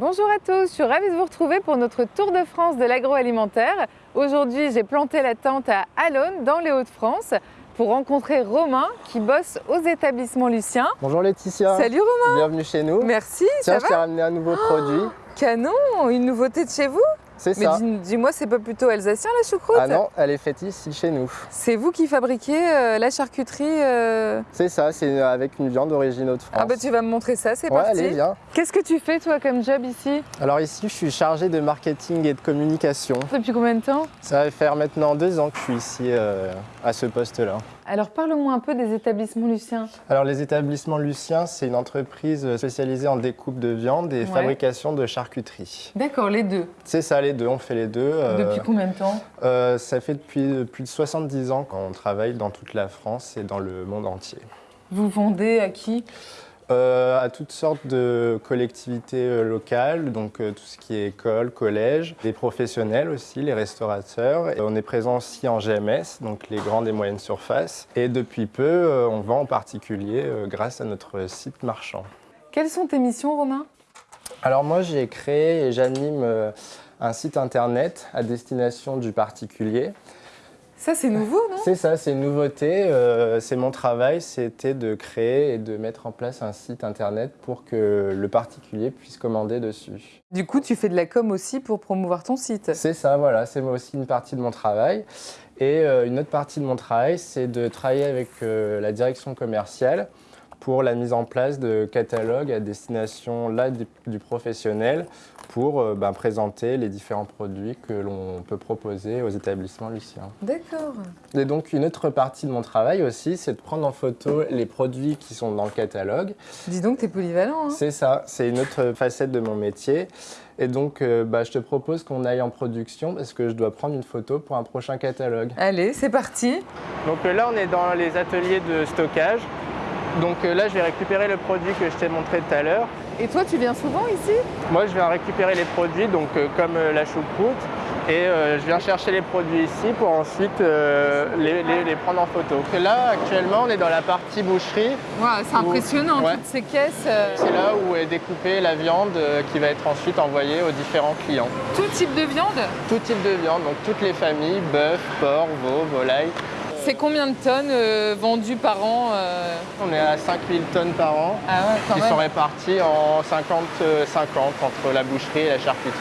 Bonjour à tous, je suis ravie de vous retrouver pour notre tour de France de l'agroalimentaire. Aujourd'hui, j'ai planté la tente à Alonne, dans les Hauts-de-France, pour rencontrer Romain qui bosse aux établissements Lucien. Bonjour Laetitia. Salut Romain. Bienvenue chez nous. Merci, Tiens, ça je t'ai ramené un nouveau produit. Canon, une nouveauté de chez vous? C'est Mais ça. dis- dis-moi, c'est pas plutôt alsacien la choucroute Ah non, elle est faite ici chez nous. C'est vous qui fabriquez euh, la charcuterie euh, C'est ça, c'est avec une viande d'origine de France. Ah bah tu vas me montrer ça, c'est Ouais, parti. allez, viens. Qu'est-ce que tu fais toi comme job ici? Alors ici, je suis chargé de marketing et de communication. Depuis combien de temps? Ça va faire maintenant deux ans que je suis ici euh, à ce poste-là. Alors parle-moi un peu des établissements Lucien. Alors les établissements Lucien, c'est une entreprise spécialisée en découpe de viande et Ouais. fabrication de charcuterie. D'accord, les deux. C'est ça, les deux, on fait les deux. euh, Depuis combien de temps euh, Ça fait depuis plus de 70 ans qu'on travaille dans toute la France et dans le monde entier. Vous vendez à qui Euh, à toutes sortes de collectivités euh, locales, donc euh, tout ce qui est école, collège, des professionnels aussi, les restaurateurs. Et on est présent aussi en GMS, donc les grandes et moyennes surfaces. Et depuis peu, euh, on vend en particulier euh, grâce à notre site marchand. Quelles sont tes missions Romain? Alors moi, j'ai créé et j'anime euh, un site internet à destination du particulier. Ça c'est nouveau, non? C'est ça, c'est une nouveauté. euh, c'est mon travail, c'était de créer et de mettre en place un site internet pour que le particulier puisse commander dessus. Du coup, tu fais de la com aussi pour promouvoir ton site. C'est ça, voilà, c'est moi aussi une partie de mon travail. Et euh, une autre partie de mon travail, c'est de travailler avec euh, la direction commerciale pour la mise en place de catalogues à destination là du, du professionnel pour euh, ben, présenter les différents produits que l'on peut proposer aux établissements Lucien. D'accord. Et donc une autre partie de mon travail aussi, c'est de prendre en photo les produits qui sont dans le catalogue. Dis donc, t'es polyvalent. Hein C'est ça, c'est une autre facette de mon métier. Et donc euh, bah, je te propose qu'on aille en production parce que je dois prendre une photo pour un prochain catalogue. Allez, c'est parti. Donc euh, là on est dans les ateliers de stockage. Donc euh, là je vais récupérer le produit que je t'ai montré tout à l'heure. Et toi, tu viens souvent ici? Moi je viens récupérer les produits, donc euh, comme euh, la choucroute, et euh, je viens chercher les produits ici pour ensuite les, les- les prendre en photo. Et là actuellement on est dans la partie boucherie. C'est impressionnant, Ouais. toutes ces caisses. C'est là où est découpée la viande qui va être ensuite envoyée aux différents clients. tout type de viande? Tout type de viande, donc toutes les familles, bœuf, porc, veau, volaille. C'est combien de tonnes euh, vendues par an euh On est à 5000 tonnes par an Ah ouais, quand qui même. sont réparties en 50-50 entre la boucherie et la charcuterie.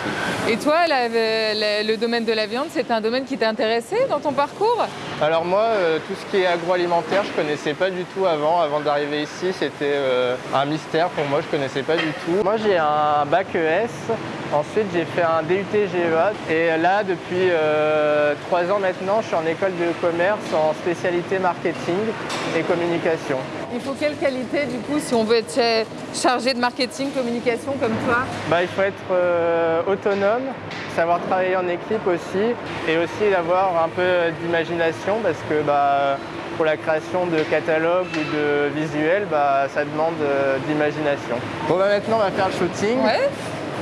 Et toi, la- la- le domaine de la viande, c'est un domaine qui t'a intéressé dans ton parcours? Alors moi, euh, tout ce qui est agroalimentaire, je connaissais pas du tout avant. Avant d'arriver ici, c'était euh, un mystère pour moi, je connaissais pas du tout. Moi, j'ai un bac ES. Ensuite, j'ai fait un DUT GEA. Et là, depuis euh, trois ans maintenant, je suis en école de commerce en spécialité marketing et communication. Il faut quelle qualité, du coup, si on veut être cha- chargé de marketing, communication comme toi? Bah, il faut être euh, autonome, savoir travailler en équipe aussi, et aussi avoir un peu d'imagination parce que bah, pour la création de catalogues ou de visuels, bah, ça demande euh, d'imagination. Bon bah maintenant on va faire le shooting Ouais.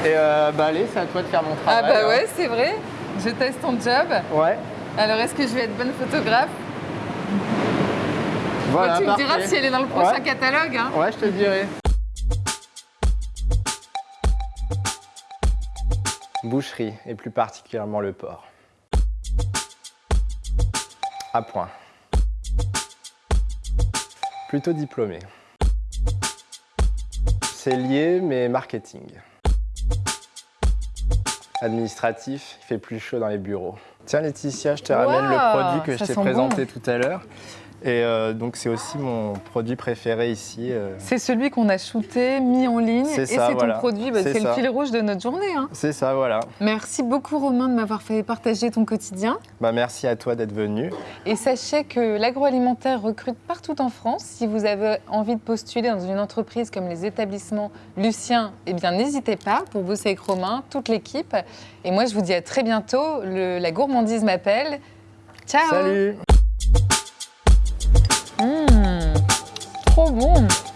Et euh, bah allez c'est à toi de faire mon Ah travail. bah hein. ouais, c'est vrai. Je teste ton job. Ouais. Alors, est-ce que je vais être bonne photographe Voilà, Tu me diras si elle est dans le prochain Ouais. catalogue. hein. Ouais, je te dirai. Boucherie, et plus particulièrement le porc. À point. Plutôt diplômé. C'est lié, mais marketing. Administratif, il fait plus chaud dans les bureaux. Tiens Laetitia, je te ramène le produit que je t'ai sent présenté tout à l'heure. Et euh, donc c'est aussi mon produit préféré ici. euh. C'est celui qu'on a shooté, mis en ligne, C'est et ça, c'est voilà. ton produit. Bah, C'est c'est le ça. fil rouge de notre journée. hein. C'est ça, voilà. Merci beaucoup Romain de m'avoir fait partager ton quotidien. Bah, merci à toi d'être venu. Et sachez que l'agroalimentaire recrute partout en France. Si vous avez envie de postuler dans une entreprise comme les établissements Lucien, eh bien n'hésitez pas pour bosser avec Romain, toute l'équipe. Et moi je vous dis à très bientôt. Le- la gourmandise m'appelle. Ciao Salut room.